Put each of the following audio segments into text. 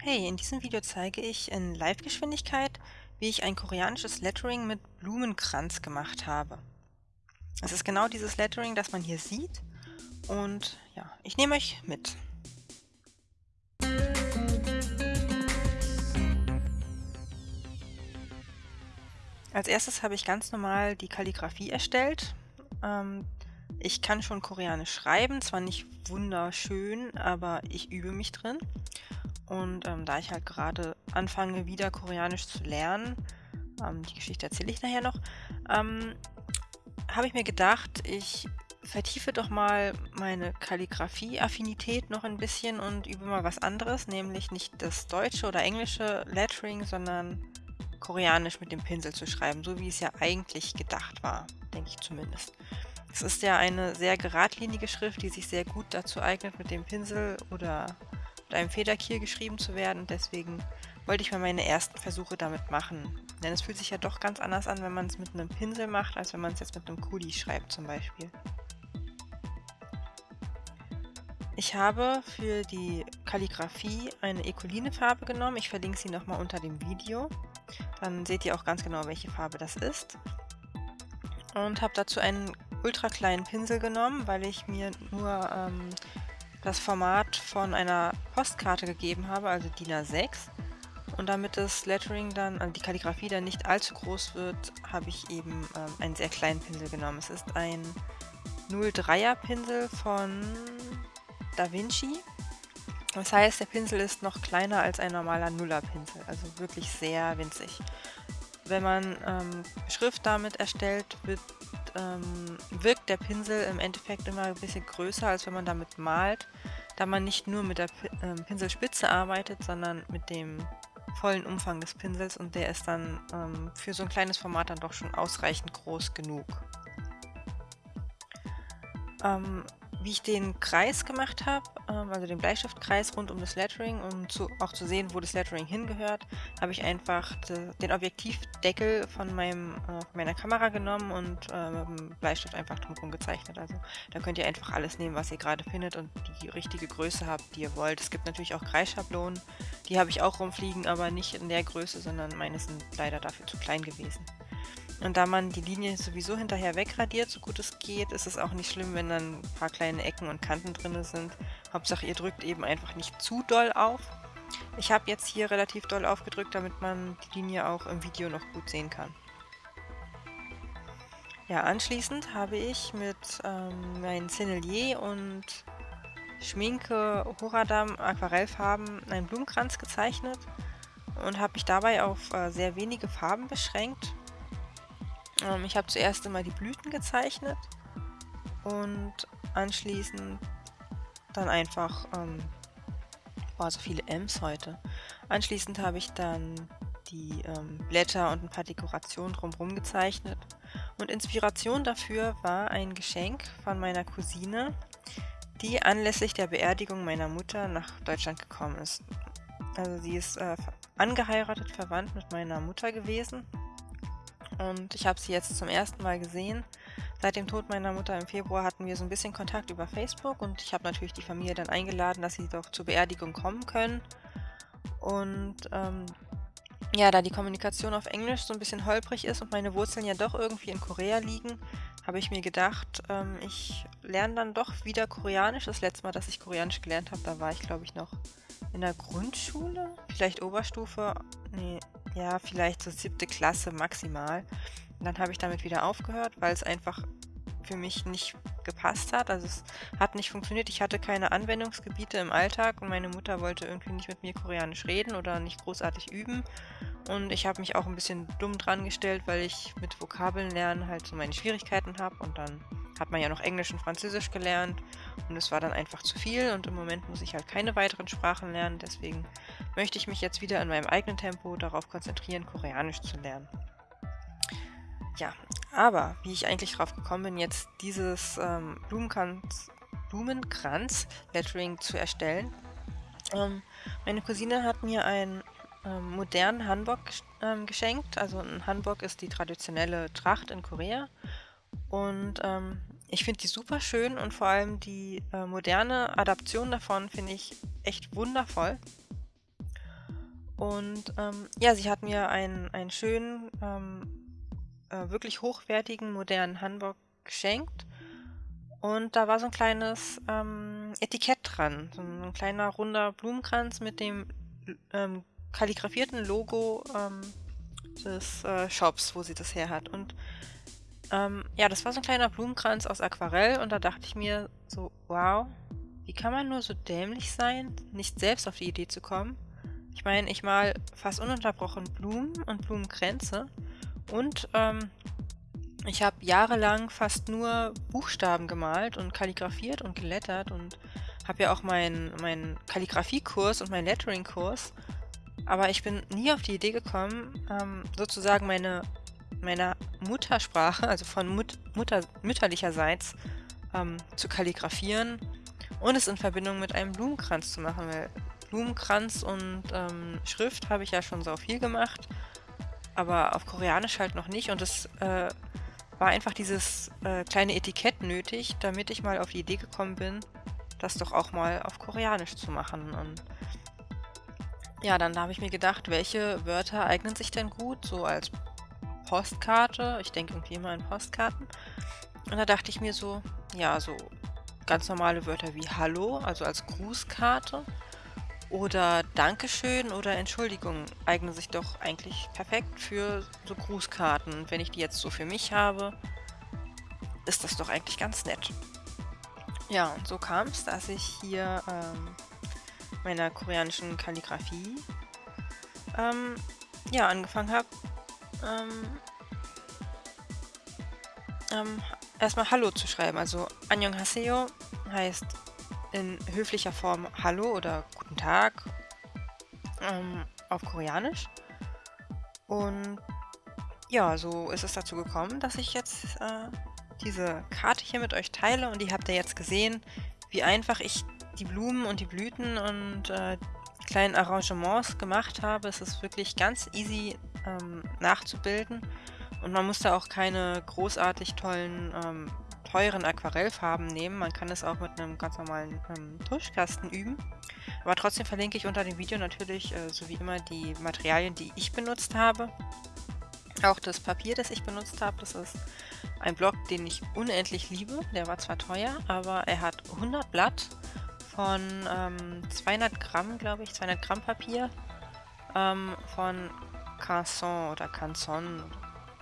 Hey, in diesem Video zeige ich in Live-Geschwindigkeit, wie ich ein koreanisches Lettering mit Blumenkranz gemacht habe. Es ist genau dieses Lettering, das man hier sieht und ja, ich nehme euch mit. Als erstes habe ich ganz normal die Kalligrafie erstellt. Ähm, ich kann schon Koreanisch schreiben, zwar nicht wunderschön, aber ich übe mich drin. Und ähm, da ich halt gerade anfange, wieder Koreanisch zu lernen, ähm, die Geschichte erzähle ich nachher noch, ähm, habe ich mir gedacht, ich vertiefe doch mal meine Kalligrafie-Affinität noch ein bisschen und übe mal was anderes, nämlich nicht das deutsche oder englische Lettering, sondern Koreanisch mit dem Pinsel zu schreiben, so wie es ja eigentlich gedacht war, denke ich zumindest. Es ist ja eine sehr geradlinige Schrift, die sich sehr gut dazu eignet, mit dem Pinsel oder mit einem Federkiel geschrieben zu werden. Deswegen wollte ich mal meine ersten Versuche damit machen. Denn es fühlt sich ja doch ganz anders an, wenn man es mit einem Pinsel macht, als wenn man es jetzt mit einem Kuli schreibt zum Beispiel. Ich habe für die Kalligrafie eine Ecoline-Farbe genommen. Ich verlinke sie nochmal unter dem Video. Dann seht ihr auch ganz genau, welche Farbe das ist. Und habe dazu einen ultra kleinen Pinsel genommen, weil ich mir nur ähm, das Format von einer Postkarte gegeben habe, also DIN A6. Und damit das Lettering dann, also die Kalligrafie dann nicht allzu groß wird, habe ich eben ähm, einen sehr kleinen Pinsel genommen. Es ist ein 03er Pinsel von Da Vinci. Das heißt, der Pinsel ist noch kleiner als ein normaler Nuller-Pinsel, also wirklich sehr winzig. Wenn man ähm, Schrift damit erstellt, wird ähm, wirkt der Pinsel im Endeffekt immer ein bisschen größer, als wenn man damit malt, da man nicht nur mit der ähm, Pinselspitze arbeitet, sondern mit dem vollen Umfang des Pinsels und der ist dann ähm, für so ein kleines Format dann doch schon ausreichend groß genug. Ähm, wie ich den Kreis gemacht habe, ähm, also den Bleistiftkreis rund um das Lettering, um zu, auch zu sehen, wo das Lettering hingehört, habe ich einfach de, den Objektivdeckel von, meinem, äh, meiner Kamera genommen und äh, mit dem Bleistift einfach drumherum gezeichnet. Also da könnt ihr einfach alles nehmen, was ihr gerade findet und die richtige Größe habt, die ihr wollt. Es gibt natürlich auch Kreisschablonen, die habe ich auch rumfliegen, aber nicht in der Größe, sondern meine sind leider dafür zu klein gewesen. Und da man die Linie sowieso hinterher wegradiert, so gut es geht, ist es auch nicht schlimm, wenn dann ein paar kleine Ecken und Kanten drin sind. Hauptsache ihr drückt eben einfach nicht zu doll auf. Ich habe jetzt hier relativ doll aufgedrückt, damit man die Linie auch im Video noch gut sehen kann. Ja, anschließend habe ich mit ähm, meinen Sennelier und Schminke Horadam Aquarellfarben einen Blumenkranz gezeichnet und habe mich dabei auf äh, sehr wenige Farben beschränkt ähm, ich habe zuerst immer die Blüten gezeichnet und anschließend dann einfach, ähm, boah, so viele M's heute. Anschließend habe ich dann die ähm, Blätter und ein paar Dekorationen drumherum gezeichnet. Und Inspiration dafür war ein Geschenk von meiner Cousine, die anlässlich der Beerdigung meiner Mutter nach Deutschland gekommen ist. Also sie ist äh, angeheiratet, verwandt mit meiner Mutter gewesen und ich habe sie jetzt zum ersten Mal gesehen. Seit dem Tod meiner Mutter im Februar hatten wir so ein bisschen Kontakt über Facebook und ich habe natürlich die Familie dann eingeladen, dass sie doch zur Beerdigung kommen können. Und ähm, ja, da die Kommunikation auf Englisch so ein bisschen holprig ist und meine Wurzeln ja doch irgendwie in Korea liegen, habe ich mir gedacht, ähm, ich lerne dann doch wieder Koreanisch. Das letzte Mal, dass ich Koreanisch gelernt habe, da war ich glaube ich noch in der Grundschule, vielleicht Oberstufe, nee, ja, vielleicht so siebte Klasse maximal. Und dann habe ich damit wieder aufgehört, weil es einfach für mich nicht gepasst hat. Also es hat nicht funktioniert. Ich hatte keine Anwendungsgebiete im Alltag und meine Mutter wollte irgendwie nicht mit mir Koreanisch reden oder nicht großartig üben. Und ich habe mich auch ein bisschen dumm dran gestellt, weil ich mit Vokabeln lernen halt so meine Schwierigkeiten habe und dann hat man ja noch Englisch und Französisch gelernt und es war dann einfach zu viel und im Moment muss ich halt keine weiteren Sprachen lernen, deswegen möchte ich mich jetzt wieder in meinem eigenen Tempo darauf konzentrieren, Koreanisch zu lernen. Ja, aber wie ich eigentlich drauf gekommen bin, jetzt dieses ähm, Blumenkranz, Blumenkranz-Lettering zu erstellen. Ähm, meine Cousine hat mir einen ähm, modernen Hanbok ähm, geschenkt. Also ein Hanbok ist die traditionelle Tracht in Korea. Und ähm, ich finde die super schön und vor allem die äh, moderne Adaption davon finde ich echt wundervoll. Und ähm, ja, sie hat mir einen, einen schönen, ähm, äh, wirklich hochwertigen, modernen Hanbok geschenkt. Und da war so ein kleines ähm, Etikett dran, so ein kleiner runder Blumenkranz mit dem ähm, kalligrafierten Logo ähm, des äh, Shops, wo sie das her hat. Und ähm, ja, das war so ein kleiner Blumenkranz aus Aquarell und da dachte ich mir so, wow, wie kann man nur so dämlich sein, nicht selbst auf die Idee zu kommen? Ich meine, ich mal fast ununterbrochen Blumen und Blumenkränze und ähm, ich habe jahrelang fast nur Buchstaben gemalt und kalligrafiert und gelettert und habe ja auch meinen mein Kalligrafiekurs und meinen Lettering-Kurs. Aber ich bin nie auf die Idee gekommen, ähm, sozusagen meine, meine Muttersprache, also von Mut, Mutter, mütterlicherseits, ähm, zu kalligrafieren und es in Verbindung mit einem Blumenkranz zu machen, weil Blumenkranz und ähm, Schrift habe ich ja schon so viel gemacht, aber auf Koreanisch halt noch nicht und es äh, war einfach dieses äh, kleine Etikett nötig, damit ich mal auf die Idee gekommen bin, das doch auch mal auf Koreanisch zu machen. Und ja, dann habe ich mir gedacht, welche Wörter eignen sich denn gut, so als Postkarte. Ich denke irgendwie immer an Postkarten. Und da dachte ich mir so, ja, so ganz normale Wörter wie Hallo, also als Grußkarte. Oder Dankeschön oder Entschuldigung eignen sich doch eigentlich perfekt für so Grußkarten. Und wenn ich die jetzt so für mich habe, ist das doch eigentlich ganz nett. Ja, und so kam es, dass ich hier ähm, meiner koreanischen Kalligrafie ähm, ja, angefangen habe, ähm, ähm, erstmal Hallo zu schreiben. Also Annyeonghaseyo heißt in höflicher Form Hallo oder Guten Tag ähm, auf Koreanisch. Und ja, so ist es dazu gekommen, dass ich jetzt äh, diese Karte hier mit euch teile und die habt ihr jetzt gesehen, wie einfach ich die Blumen und die Blüten und äh, kleinen Arrangements gemacht habe. Es ist wirklich ganz easy ähm, nachzubilden und man muss da auch keine großartig tollen ähm, teuren Aquarellfarben nehmen. Man kann es auch mit einem ganz normalen ähm, Tuschkasten üben. Aber trotzdem verlinke ich unter dem Video natürlich, äh, so wie immer, die Materialien, die ich benutzt habe. Auch das Papier, das ich benutzt habe, das ist ein Block, den ich unendlich liebe. Der war zwar teuer, aber er hat 100 Blatt von ähm, 200 Gramm, glaube ich, 200 Gramm Papier ähm, von Canson oder Canson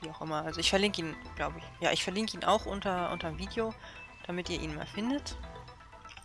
wie auch immer. Also ich verlinke ihn, glaube ich. Ja, ich verlinke ihn auch unter, unter dem Video, damit ihr ihn mal findet.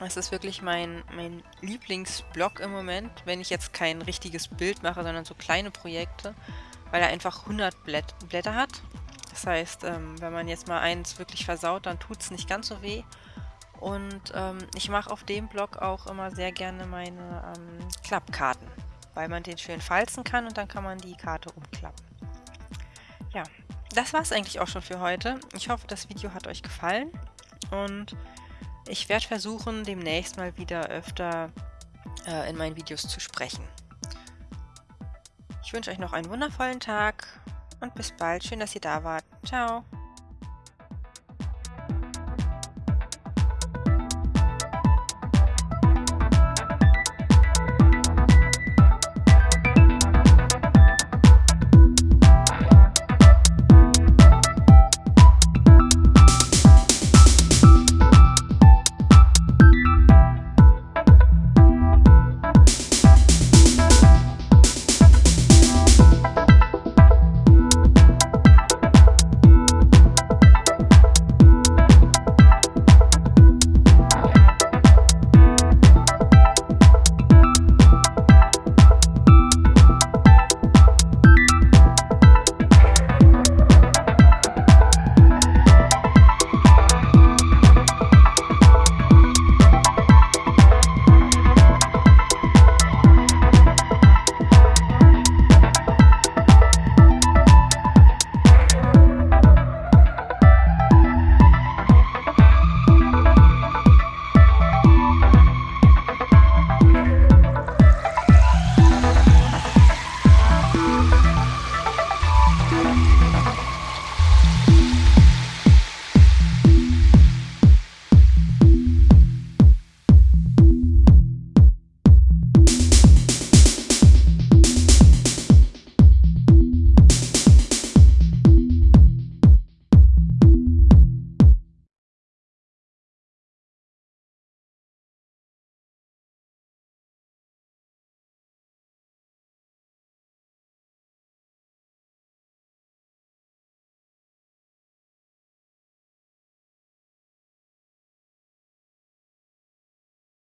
Es ist wirklich mein, mein Lieblingsblog im Moment, wenn ich jetzt kein richtiges Bild mache, sondern so kleine Projekte, weil er einfach 100 Blätt Blätter hat. Das heißt, ähm, wenn man jetzt mal eins wirklich versaut, dann tut es nicht ganz so weh. Und ähm, ich mache auf dem Blog auch immer sehr gerne meine ähm, Klappkarten, weil man den schön falzen kann und dann kann man die Karte umklappen. Ja, das war es eigentlich auch schon für heute. Ich hoffe, das Video hat euch gefallen und ich werde versuchen, demnächst mal wieder öfter äh, in meinen Videos zu sprechen. Ich wünsche euch noch einen wundervollen Tag und bis bald. Schön, dass ihr da wart. Ciao.